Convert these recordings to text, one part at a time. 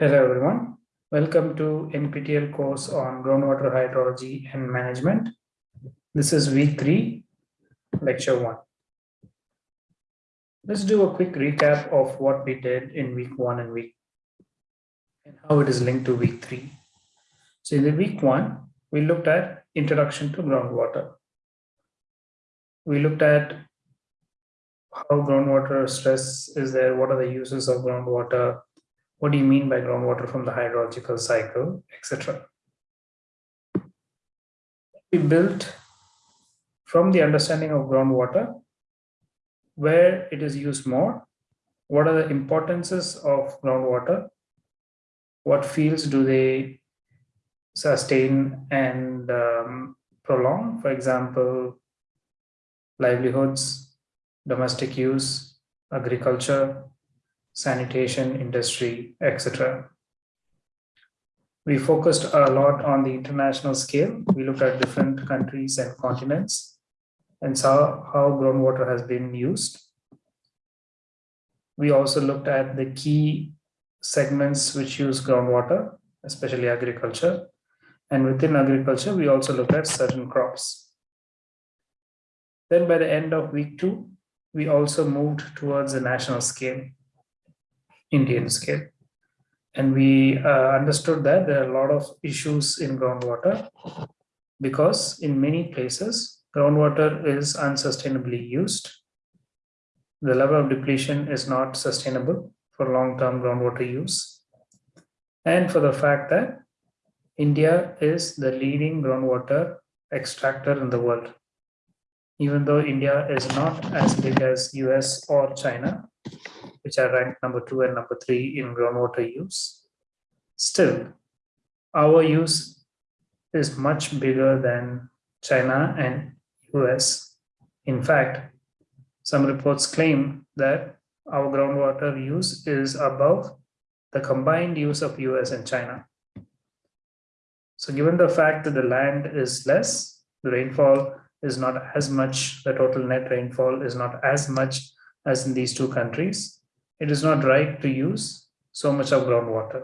Hello everyone. Welcome to NPTEL course on groundwater hydrology and management. This is week three, lecture one. Let's do a quick recap of what we did in week one and week and how it is linked to week three. So in the week one, we looked at introduction to groundwater. We looked at how groundwater stress is there, what are the uses of groundwater, what do you mean by groundwater from the hydrological cycle, etc. We built from the understanding of groundwater, where it is used more, what are the importances of groundwater, what fields do they sustain and um, prolong, for example, livelihoods, domestic use, agriculture, sanitation industry, etc. We focused a lot on the international scale. We looked at different countries and continents and saw how groundwater has been used. We also looked at the key segments which use groundwater, especially agriculture. And within agriculture, we also looked at certain crops. Then by the end of week two, we also moved towards the national scale. Indian scale. And we uh, understood that there are a lot of issues in groundwater because in many places, groundwater is unsustainably used. The level of depletion is not sustainable for long-term groundwater use. And for the fact that India is the leading groundwater extractor in the world. Even though India is not as big as US or China, which are ranked number two and number three in groundwater use. Still, our use is much bigger than China and US. In fact, some reports claim that our groundwater use is above the combined use of US and China. So given the fact that the land is less, the rainfall is not as much, the total net rainfall is not as much as in these two countries, it is not right to use so much of groundwater.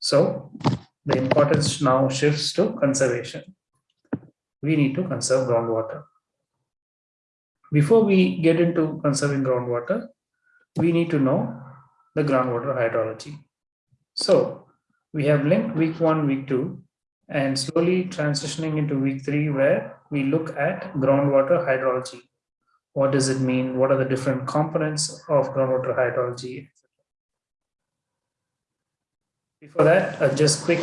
So the importance now shifts to conservation. We need to conserve groundwater. Before we get into conserving groundwater, we need to know the groundwater hydrology. So we have linked week one, week two, and slowly transitioning into week three, where we look at groundwater hydrology. What does it mean? What are the different components of groundwater hydrology? Before that, uh, just quick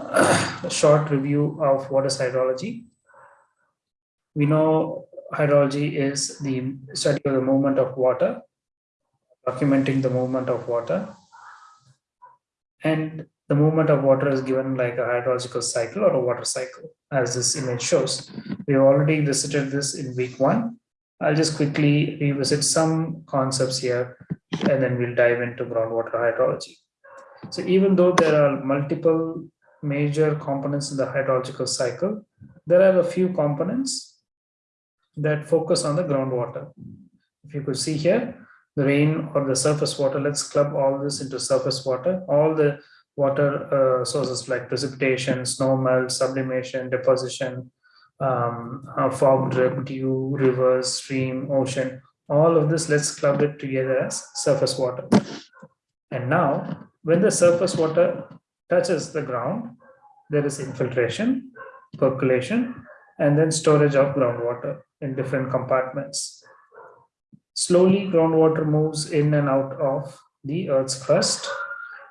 uh, short review of what is hydrology. We know hydrology is the study of the movement of water, documenting the movement of water. And the movement of water is given like a hydrological cycle or a water cycle, as this image shows. We already visited this in week one. I'll just quickly revisit some concepts here and then we'll dive into groundwater hydrology. So even though there are multiple major components in the hydrological cycle, there are a few components that focus on the groundwater. If you could see here, the rain or the surface water, let's club all this into surface water. All the water uh, sources like precipitation, snow melt, sublimation, deposition, um, drip, dew, rivers, stream, ocean, all of this, let's club it together as surface water. And now, when the surface water touches the ground, there is infiltration, percolation, and then storage of groundwater in different compartments. Slowly, groundwater moves in and out of the Earth's crust.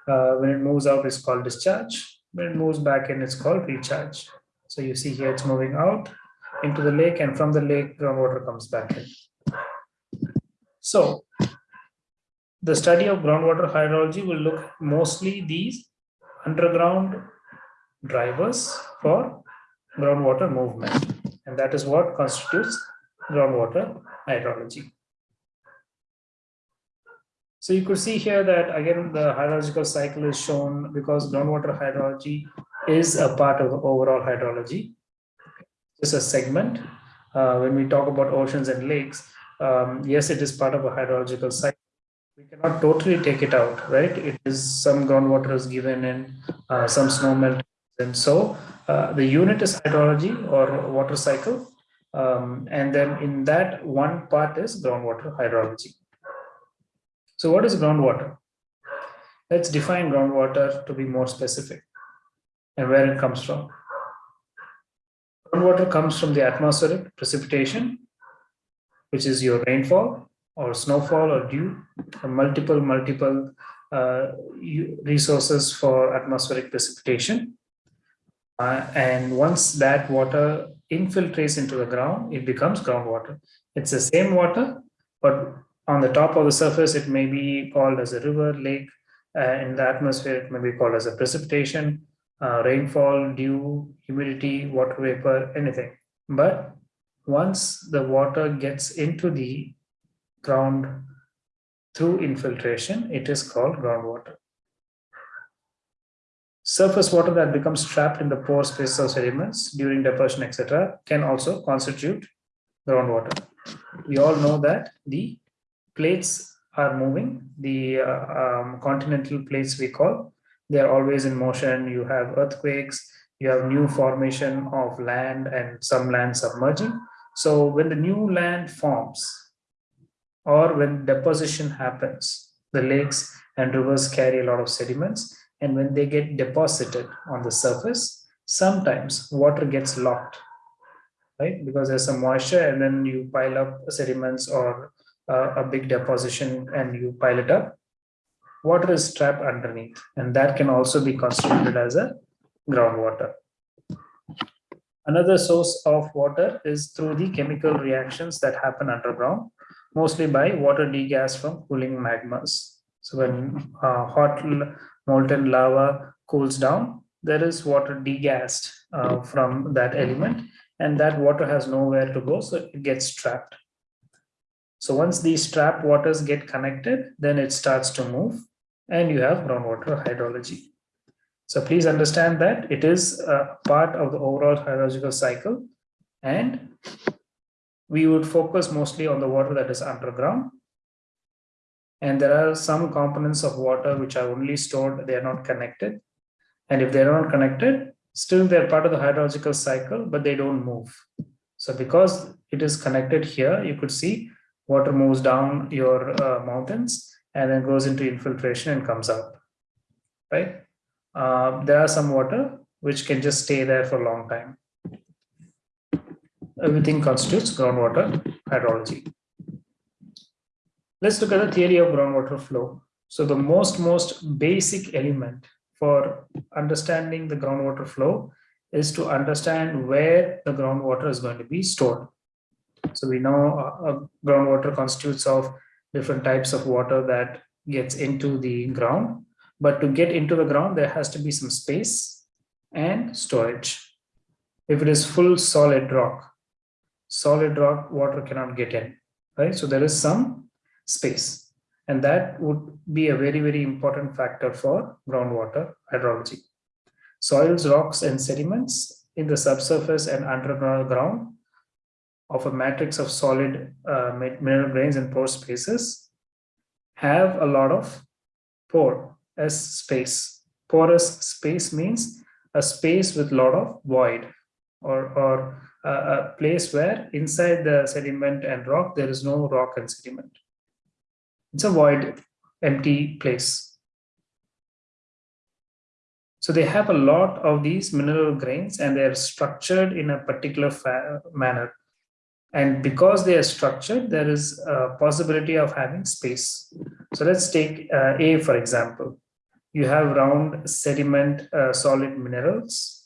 Uh, when it moves out, it's called discharge. When it moves back in, it's called recharge. So you see here it's moving out into the lake and from the lake groundwater comes back in. So the study of groundwater hydrology will look mostly these underground drivers for groundwater movement. And that is what constitutes groundwater hydrology. So you could see here that again, the hydrological cycle is shown because groundwater hydrology is a part of the overall hydrology. It's a segment. Uh, when we talk about oceans and lakes, um, yes, it is part of a hydrological cycle, we cannot totally take it out, right? It is some groundwater is given in uh, some snow melt. And so uh, the unit is hydrology or water cycle. Um, and then in that one part is groundwater hydrology. So what is groundwater? Let's define groundwater to be more specific and where it comes from. Groundwater comes from the atmospheric precipitation, which is your rainfall or snowfall or dew, multiple, multiple uh, resources for atmospheric precipitation. Uh, and once that water infiltrates into the ground, it becomes groundwater. It's the same water, but on the top of the surface, it may be called as a river, lake. Uh, in the atmosphere, it may be called as a precipitation, uh, rainfall, dew, humidity, water vapor, anything. But once the water gets into the ground through infiltration, it is called groundwater. Surface water that becomes trapped in the pore space of sediments during deposition, etc., can also constitute groundwater. We all know that the plates are moving, the uh, um, continental plates we call, they are always in motion. You have earthquakes, you have new formation of land and some land submerging. So when the new land forms, or when deposition happens, the lakes and rivers carry a lot of sediments. And when they get deposited on the surface, sometimes water gets locked, right? Because there's some moisture and then you pile up sediments or uh, a big deposition and you pile it up. Water is trapped underneath and that can also be constituted as a groundwater. Another source of water is through the chemical reactions that happen underground mostly by water degas from cooling magmas. So when uh, hot molten lava cools down, there is water degassed uh, from that element and that water has nowhere to go, so it gets trapped. So once these trapped waters get connected, then it starts to move and you have groundwater hydrology. So please understand that it is a part of the overall hydrological cycle and we would focus mostly on the water that is underground. And there are some components of water which are only stored, they are not connected. And if they're not connected, still they're part of the hydrological cycle, but they don't move. So because it is connected here, you could see water moves down your uh, mountains and then goes into infiltration and comes out, right? Uh, there are some water which can just stay there for a long time everything constitutes groundwater hydrology. Let's look at the theory of groundwater flow. So the most, most basic element for understanding the groundwater flow is to understand where the groundwater is going to be stored. So we know uh, groundwater constitutes of different types of water that gets into the ground. But to get into the ground, there has to be some space and storage. If it is full solid rock, solid rock water cannot get in right so there is some space and that would be a very very important factor for groundwater hydrology soils rocks and sediments in the subsurface and underground of a matrix of solid uh, mineral grains and pore spaces have a lot of pore as space porous space means a space with a lot of void or or a place where inside the sediment and rock, there is no rock and sediment. It's a void, empty place. So they have a lot of these mineral grains and they are structured in a particular manner. And because they are structured, there is a possibility of having space. So let's take uh, A, for example. You have round sediment uh, solid minerals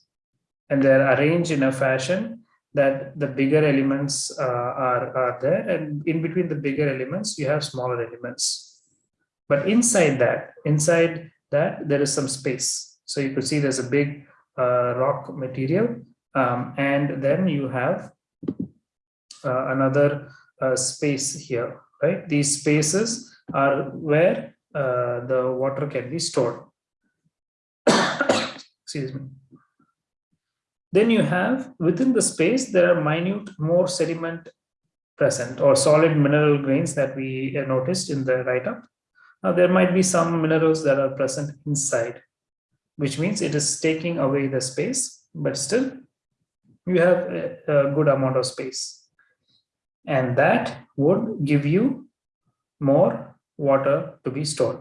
and they're arranged in a fashion that the bigger elements uh, are, are there and in between the bigger elements you have smaller elements but inside that inside that there is some space so you could see there's a big uh, rock material um, and then you have another uh, space here right these spaces are where uh, the water can be stored excuse me then you have within the space, there are minute more sediment present or solid mineral grains that we noticed in the write-up. Now there might be some minerals that are present inside, which means it is taking away the space, but still you have a, a good amount of space. And that would give you more water to be stored.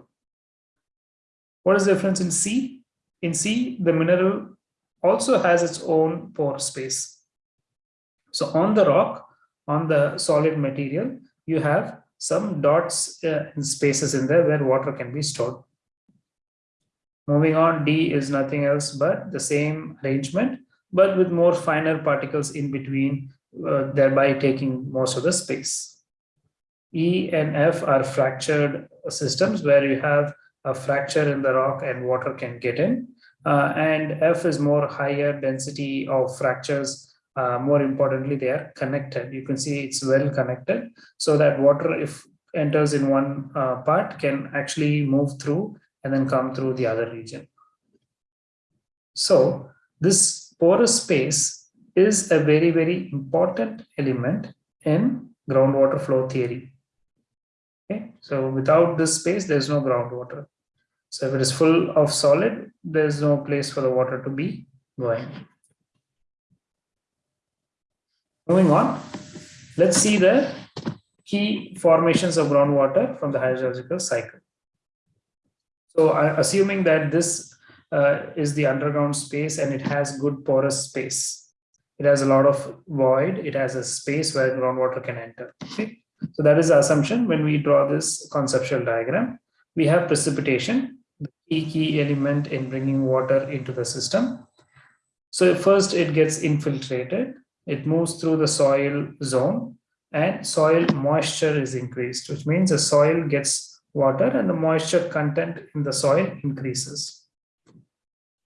What is the difference in C? In C, the mineral also has its own pore space. So on the rock, on the solid material, you have some dots uh, in spaces in there where water can be stored. Moving on, D is nothing else but the same arrangement, but with more finer particles in between, uh, thereby taking most of the space. E and F are fractured systems where you have a fracture in the rock and water can get in. Uh, and F is more higher density of fractures. Uh, more importantly, they are connected. You can see it's well connected so that water, if enters in one uh, part, can actually move through and then come through the other region. So this porous space is a very, very important element in groundwater flow theory. Okay, so without this space, there's no groundwater. So if it is full of solid, there's no place for the water to be going. Moving on, let's see the key formations of groundwater from the hydrological cycle. So assuming that this uh, is the underground space and it has good porous space. It has a lot of void. It has a space where groundwater can enter. Okay. So that is the assumption when we draw this conceptual diagram. We have precipitation the key, key element in bringing water into the system. So first it gets infiltrated, it moves through the soil zone and soil moisture is increased, which means the soil gets water and the moisture content in the soil increases.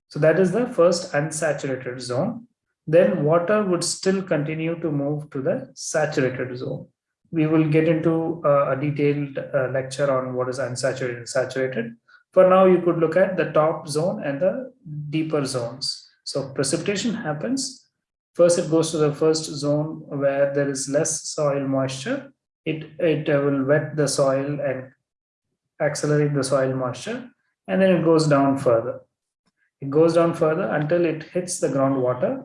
So that is the first unsaturated zone. Then water would still continue to move to the saturated zone. We will get into uh, a detailed uh, lecture on what is unsaturated and saturated. For now, you could look at the top zone and the deeper zones. So precipitation happens. First, it goes to the first zone where there is less soil moisture. It, it will wet the soil and accelerate the soil moisture, and then it goes down further. It goes down further until it hits the groundwater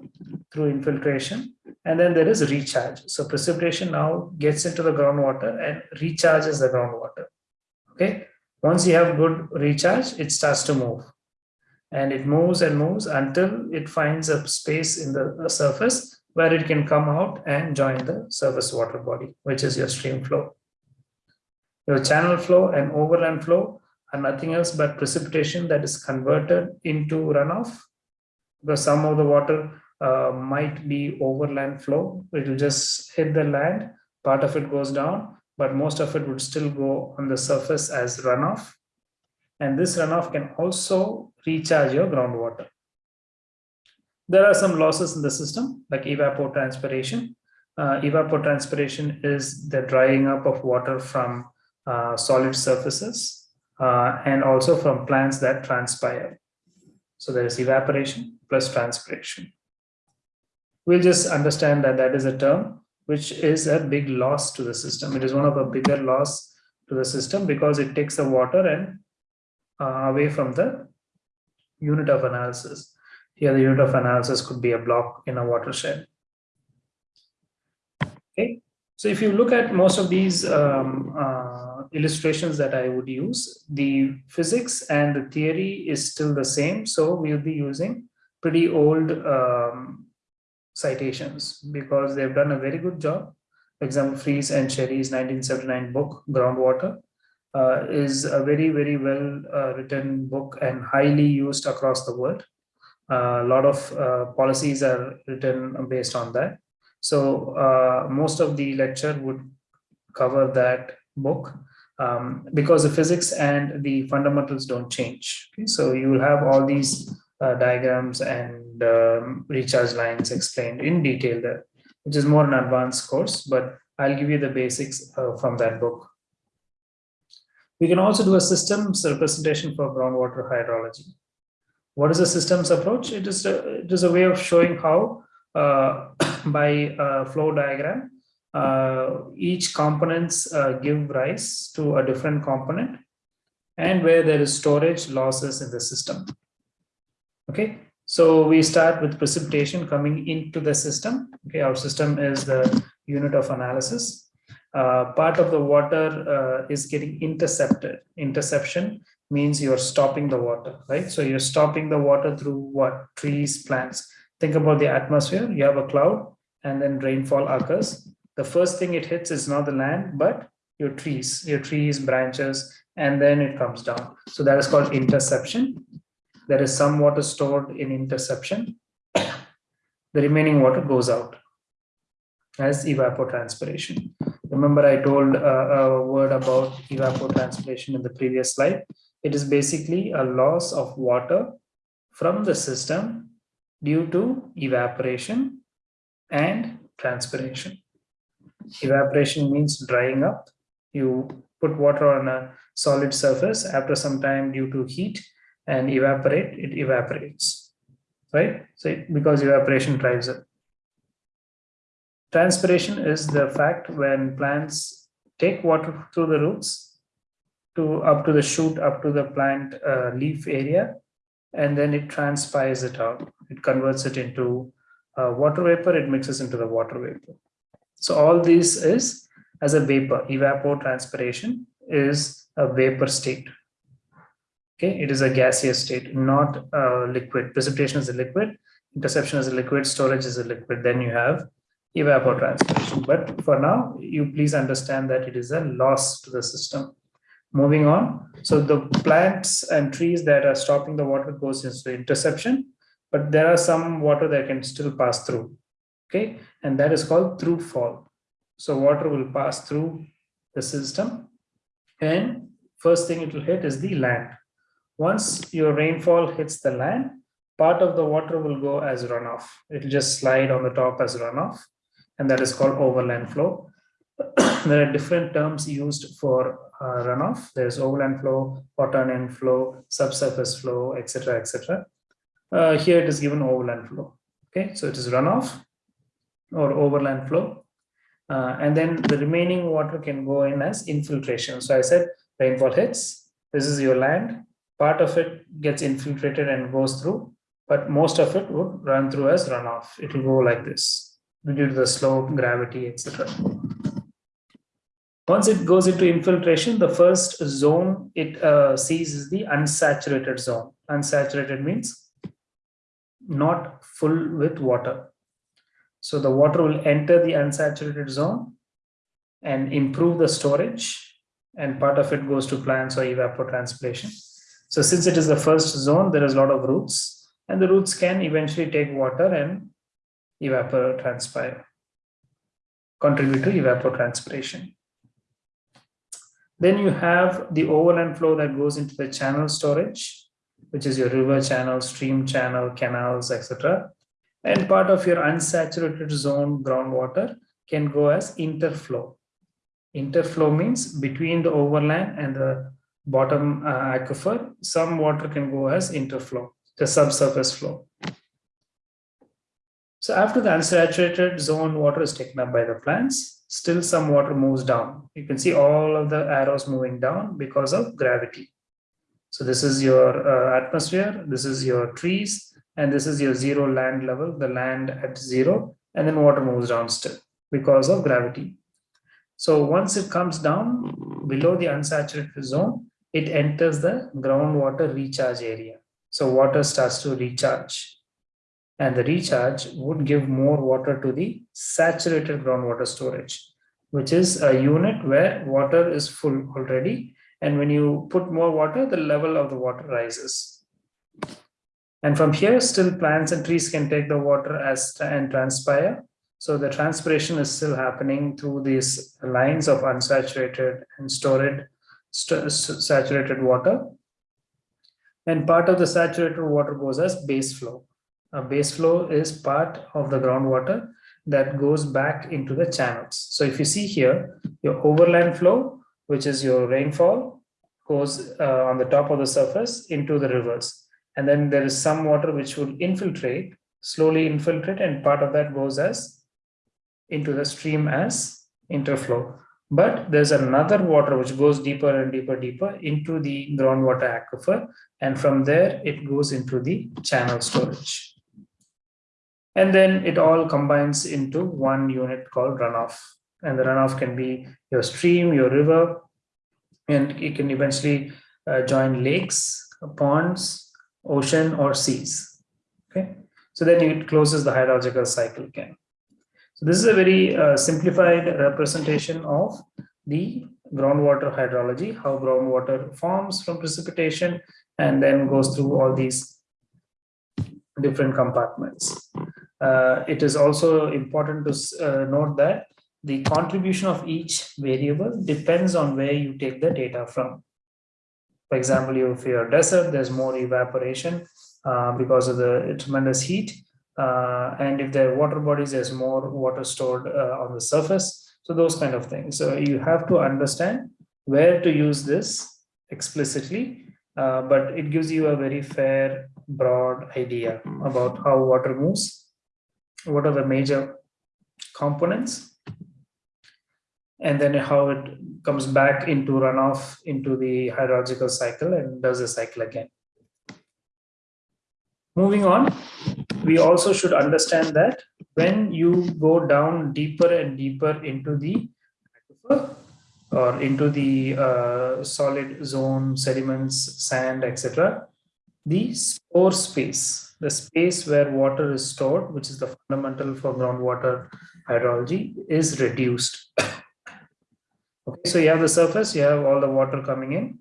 through infiltration, and then there is recharge. So precipitation now gets into the groundwater and recharges the groundwater. Okay, once you have good recharge, it starts to move. And it moves and moves until it finds a space in the surface where it can come out and join the surface water body, which is your stream flow. Your channel flow and overland flow are nothing else but precipitation that is converted into runoff because some of the water uh, might be overland flow. It will just hit the land, part of it goes down, but most of it would still go on the surface as runoff. And this runoff can also recharge your groundwater. There are some losses in the system like evapotranspiration. Uh, evapotranspiration is the drying up of water from uh, solid surfaces uh, and also from plants that transpire. So there is evaporation plus transpiration. We'll just understand that that is a term which is a big loss to the system. It is one of the bigger loss to the system because it takes the water and uh, away from the unit of analysis. Here the unit of analysis could be a block in a watershed. Okay, so if you look at most of these um, uh, illustrations that I would use, the physics and the theory is still the same. So we'll be using pretty old um, citations because they've done a very good job. For example, Freeze and Cherry's 1979 book, Groundwater, uh, is a very, very well uh, written book and highly used across the world. Uh, a lot of uh, policies are written based on that. So uh, most of the lecture would cover that book um, because the physics and the fundamentals don't change. Okay? So you will have all these uh, diagrams and um, recharge lines explained in detail there, which is more an advanced course, but I'll give you the basics uh, from that book. We can also do a systems representation for groundwater hydrology. What is a systems approach? It is a, it is a way of showing how by a flow diagram, uh, each components uh, give rise to a different component and where there is storage losses in the system. Okay, so we start with precipitation coming into the system. Okay, our system is the unit of analysis. Uh, part of the water uh, is getting intercepted. Interception means you're stopping the water, right? So you're stopping the water through what? Trees, plants. Think about the atmosphere. You have a cloud and then rainfall occurs. The first thing it hits is not the land, but your trees, your trees, branches, and then it comes down. So that is called interception. There is some water stored in interception. The remaining water goes out as evapotranspiration. Remember I told uh, a word about evapotranspiration in the previous slide. It is basically a loss of water from the system due to evaporation and transpiration. Evaporation means drying up. You put water on a solid surface after some time due to heat and evaporate, it evaporates, right? So because evaporation drives it. Transpiration is the fact when plants take water through the roots to up to the shoot, up to the plant uh, leaf area, and then it transpires it out. It converts it into uh, water vapor, it mixes into the water vapor. So all this is as a vapor, evapotranspiration is a vapor state. Okay, it is a gaseous state, not a liquid. Precipitation is a liquid, interception is a liquid, storage is a liquid. Then you have evapotranspiration. But for now, you please understand that it is a loss to the system. Moving on, so the plants and trees that are stopping the water goes into interception, but there are some water that can still pass through. Okay, and that is called through fall. So water will pass through the system, and first thing it will hit is the land. Once your rainfall hits the land, part of the water will go as runoff. It will just slide on the top as runoff, and that is called overland flow. there are different terms used for uh, runoff. There's overland flow, and flow, subsurface flow, etc., etc. Uh, here it is given overland flow. Okay, so it is runoff or overland flow. Uh, and then the remaining water can go in as infiltration. So I said rainfall hits, this is your land, part of it gets infiltrated and goes through, but most of it would run through as runoff. It will go like this due to the slope, gravity, etc. Once it goes into infiltration, the first zone it uh, sees is the unsaturated zone. Unsaturated means not full with water. So the water will enter the unsaturated zone and improve the storage and part of it goes to plants or evapotranspiration. So since it is the first zone, there is a lot of roots and the roots can eventually take water and evapotranspire, contribute to evapotranspiration. Then you have the overland flow that goes into the channel storage, which is your river channel, stream channel, canals, etc. And part of your unsaturated zone groundwater can go as interflow. Interflow means between the overland and the bottom uh, aquifer, some water can go as interflow, the subsurface flow. So after the unsaturated zone water is taken up by the plants, still some water moves down. You can see all of the arrows moving down because of gravity. So this is your uh, atmosphere, this is your trees, and this is your zero land level, the land at zero, and then water moves down still because of gravity. So once it comes down below the unsaturated zone, it enters the groundwater recharge area. So water starts to recharge and the recharge would give more water to the saturated groundwater storage, which is a unit where water is full already. And when you put more water, the level of the water rises. And from here, still plants and trees can take the water as and transpire. So the transpiration is still happening through these lines of unsaturated and stored saturated water. And part of the saturated water goes as base flow. Base flow is part of the groundwater that goes back into the channels. So if you see here, your overland flow, which is your rainfall, goes uh, on the top of the surface into the rivers. And then there is some water which will infiltrate, slowly infiltrate, and part of that goes as into the stream as interflow. But there's another water which goes deeper and deeper, deeper into the groundwater aquifer. And from there, it goes into the channel storage. And then it all combines into one unit called runoff. And the runoff can be your stream, your river, and it can eventually uh, join lakes, ponds, ocean, or seas. Okay, so then it closes the hydrological cycle again. So this is a very uh, simplified representation of the groundwater hydrology, how groundwater forms from precipitation and then goes through all these different compartments. Uh, it is also important to uh, note that the contribution of each variable depends on where you take the data from. For example, if you're desert, there's more evaporation uh, because of the tremendous heat. And if there are water bodies, there's more water stored on the surface. So those kind of things. So you have to understand where to use this explicitly, uh, but it gives you a very fair, broad idea about how water moves. What are the major components and then how it comes back into runoff into the hydrological cycle and does the cycle again. Moving on, we also should understand that when you go down deeper and deeper into the aquifer or into the uh, solid zone, sediments, sand, etc., the pore space, the space where water is stored, which is the fundamental for groundwater hydrology, is reduced. okay, so you have the surface, you have all the water coming in,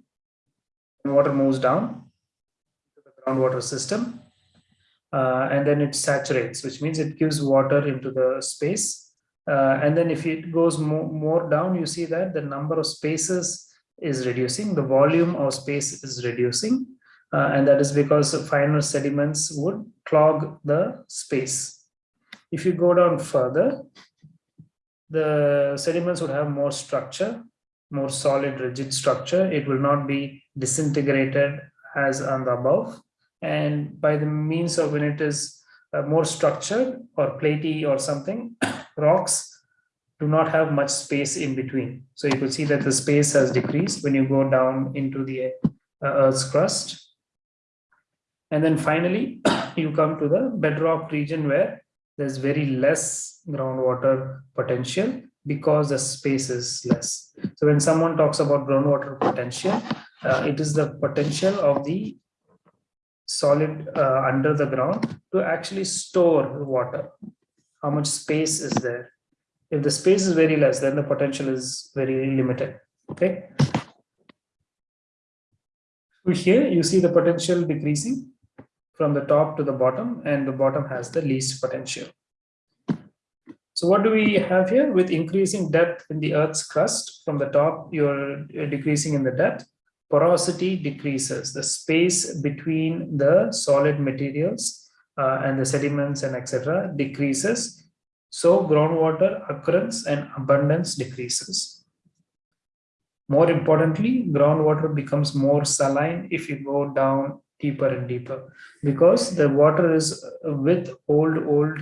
water moves down to the groundwater system uh, and then it saturates, which means it gives water into the space. Uh, and then if it goes more down, you see that the number of spaces is reducing, the volume of space is reducing. Uh, and that is because finer sediments would clog the space. If you go down further, the sediments would have more structure, more solid rigid structure. It will not be disintegrated as on the above and by the means of when it is uh, more structured or platy or something, rocks do not have much space in between. So you could see that the space has decreased when you go down into the uh, Earth's crust. And then finally, you come to the bedrock region where there's very less groundwater potential because the space is less. So when someone talks about groundwater potential, uh, it is the potential of the solid uh, under the ground to actually store water. How much space is there? If the space is very less, then the potential is very limited. Okay. So here you see the potential decreasing from the top to the bottom, and the bottom has the least potential. So what do we have here? With increasing depth in the Earth's crust, from the top, you're decreasing in the depth porosity decreases, the space between the solid materials uh, and the sediments and etc. decreases. So groundwater occurrence and abundance decreases. More importantly, groundwater becomes more saline if you go down deeper and deeper because the water is with old, old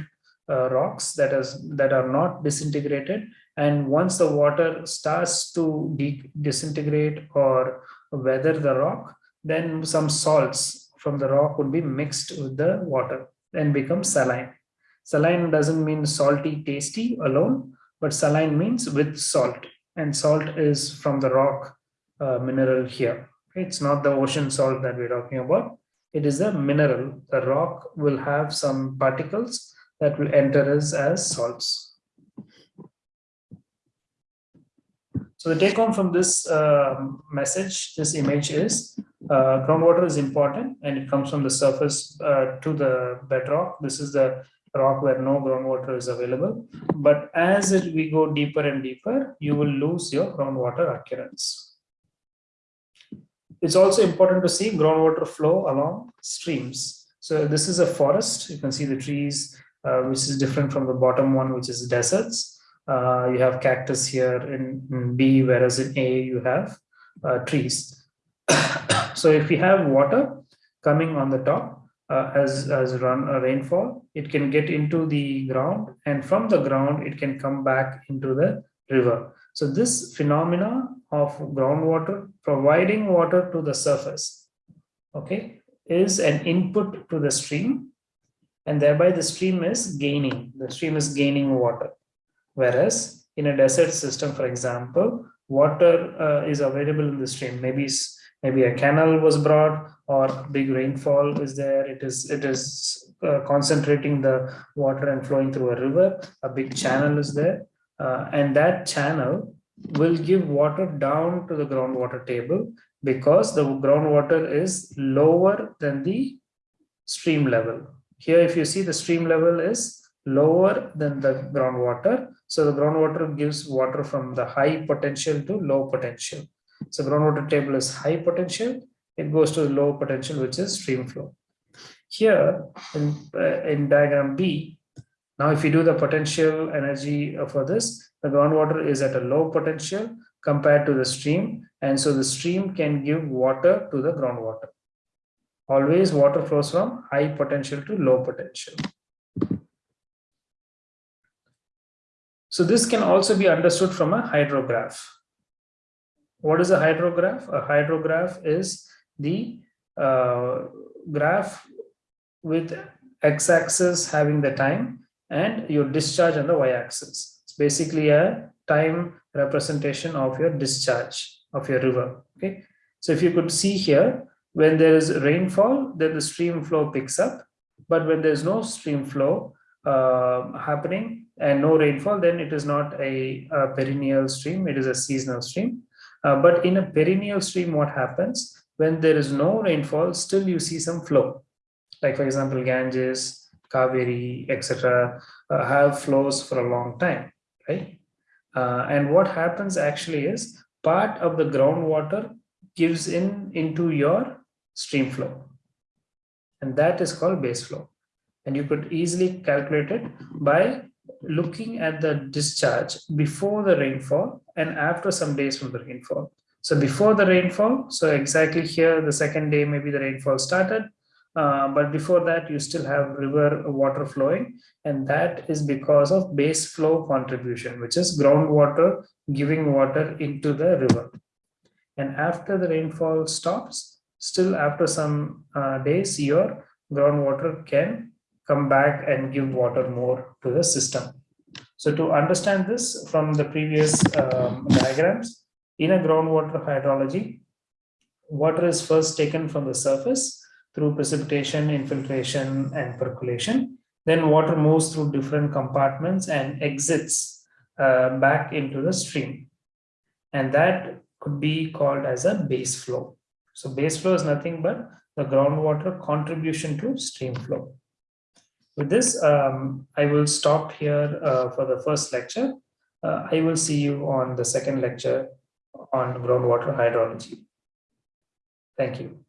uh, rocks that is that are not disintegrated and once the water starts to disintegrate or weather the rock, then some salts from the rock would be mixed with the water and become saline. Saline doesn't mean salty, tasty alone, but saline means with salt. And salt is from the rock uh, mineral here. It's not the ocean salt that we're talking about. It is a mineral. The rock will have some particles that will enter us as salts. So the take home from this uh, message, this image is uh, groundwater is important and it comes from the surface uh, to the bedrock. This is the rock where no groundwater is available. But as it, we go deeper and deeper, you will lose your groundwater occurrence. It's also important to see groundwater flow along streams. So this is a forest. You can see the trees, uh, which is different from the bottom one, which is deserts uh, you have cactus here in, in, B, whereas in A you have uh, trees. so if we have water coming on the top uh, as, as run a rainfall, it can get into the ground and from the ground it can come back into the river. So this phenomena of groundwater providing water to the surface, okay, is an input to the stream and thereby the stream is gaining, the stream is gaining water. Whereas in a desert system, for example, water uh, is available in the stream. Maybe maybe a canal was brought or big rainfall is there. It is it is uh, concentrating the water and flowing through a river. A big channel is there, uh, and that channel will give water down to the groundwater table because the groundwater is lower than the stream level. Here, if you see the stream level is lower than the groundwater. So the groundwater gives water from the high potential to low potential. So groundwater table is high potential. It goes to the low potential, which is stream flow. Here in, uh, in diagram B, now if you do the potential energy for this, the groundwater is at a low potential compared to the stream. And so the stream can give water to the groundwater. Always water flows from high potential to low potential. So this can also be understood from a hydrograph. What is a hydrograph? A hydrograph is the uh, graph with x-axis having the time and your discharge on the y-axis. It's basically a time representation of your discharge of your river. Okay, so if you could see here, when there is rainfall, then the stream flow picks up. But when there's no stream flow uh, happening and no rainfall, then it is not a, a perennial stream, it is a seasonal stream. Uh, but in a perennial stream, what happens? When there is no rainfall, still you see some flow. Like for example, Ganges, Kaveri, etc. Uh, have flows for a long time, right? Uh, and what happens actually is part of the groundwater gives in into your stream flow. And that is called base flow. And you could easily calculate it by looking at the discharge before the rainfall and after some days from the rainfall. So before the rainfall, so exactly here, the second day, maybe the rainfall started, uh, but before that, you still have river water flowing, and that is because of base flow contribution, which is groundwater giving water into the river. And after the rainfall stops, still after some uh, days, your groundwater can come back and give water more to the system. So to understand this from the previous um, diagrams, in a groundwater hydrology, water is first taken from the surface through precipitation, infiltration, and percolation. Then water moves through different compartments and exits uh, back into the stream. And that could be called as a base flow. So base flow is nothing but the groundwater contribution to stream flow. With this, um, I will stop here uh, for the first lecture. Uh, I will see you on the second lecture on groundwater hydrology. Thank you.